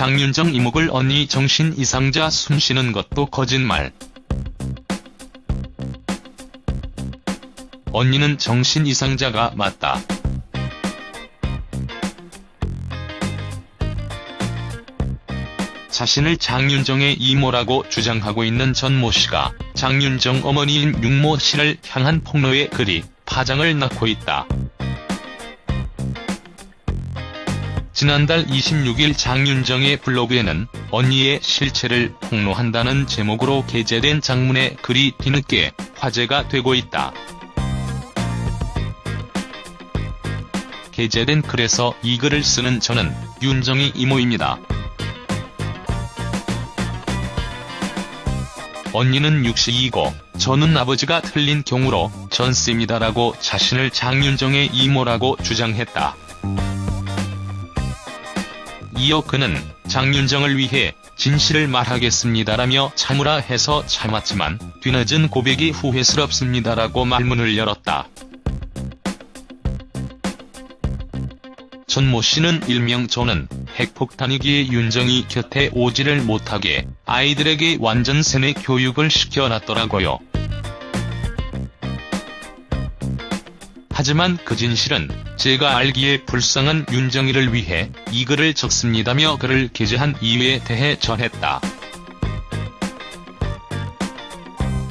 장윤정 이목을 언니 정신 이상자 숨쉬는 것도 거짓말. 언니는 정신 이상자가 맞다. 자신을 장윤정의 이모라고 주장하고 있는 전모 씨가 장윤정 어머니인 육모 씨를 향한 폭로의 글이 파장을 낳고 있다. 지난달 26일 장윤정의 블로그에는 언니의 실체를 폭로한다는 제목으로 게재된 장문의 글이 뒤늦게 화제가 되고 있다. 게재된 글에서 이 글을 쓰는 저는 윤정이 이모입니다. 언니는 62이고 저는 아버지가 틀린 경우로 전씨입니다라고 자신을 장윤정의 이모라고 주장했다. 이어 그는 장윤정을 위해 진실을 말하겠습니다라며 참으라 해서 참았지만 뒤늦은 고백이 후회스럽습니다라고 말문을 열었다. 전모 씨는 일명 저는 핵폭탄이기에 윤정이 곁에 오지를 못하게 아이들에게 완전 세뇌 교육을 시켜놨더라고요. 하지만 그 진실은 제가 알기에 불쌍한 윤정이를 위해 이 글을 적습니다며 글을 게재한 이유에 대해 전했다.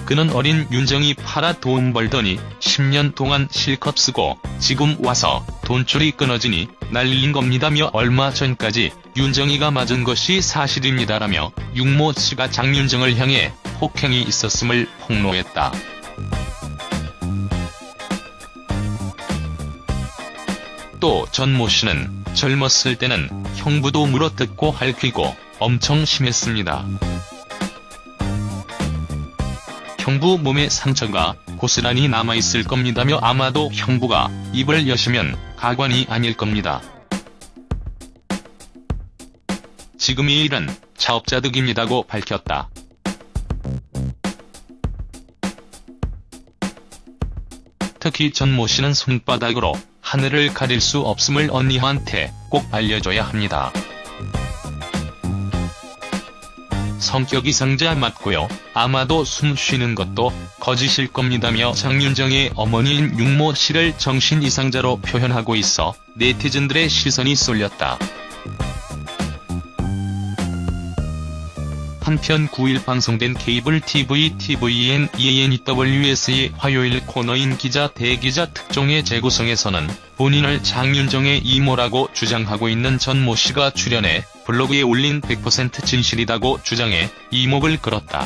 그는 어린 윤정이 팔아 돈 벌더니 10년 동안 실컷 쓰고 지금 와서 돈줄이 끊어지니 날린 겁니다며 얼마 전까지 윤정이가 맞은 것이 사실입니다라며 육모 씨가 장윤정을 향해 폭행이 있었음을 폭로했다. 또 전 모 씨는 젊었을 때는 형부도 물어뜯고 핥히고 엄청 심했습니다. 형부 몸에 상처가 고스란히 남아있을 겁니다며 아마도 형부가 입을 여시면 가관이 아닐 겁니다. 지금 이 일은 차업자득입니다고 밝혔다. 특히 전 모 씨는 손바닥으로 하늘을 가릴 수 없음을 언니한테 꼭 알려줘야 합니다. 성격이 상자 맞고요. 아마도 숨 쉬는 것도 거짓일 겁니다며 장윤정의 어머니인 육모 씨를 정신 이상자로 표현하고 있어 네티즌들의 시선이 쏠렸다. 한편 9일 방송된 케이블 TV TVN ENEWS의 화요일 코너인 기자 대기자 특종의 재구성에서는 본인을 장윤정의 이모라고 주장하고 있는 전 모 씨가 출연해 블로그에 올린 100% 진실이다고 주장해 이목을 끌었다.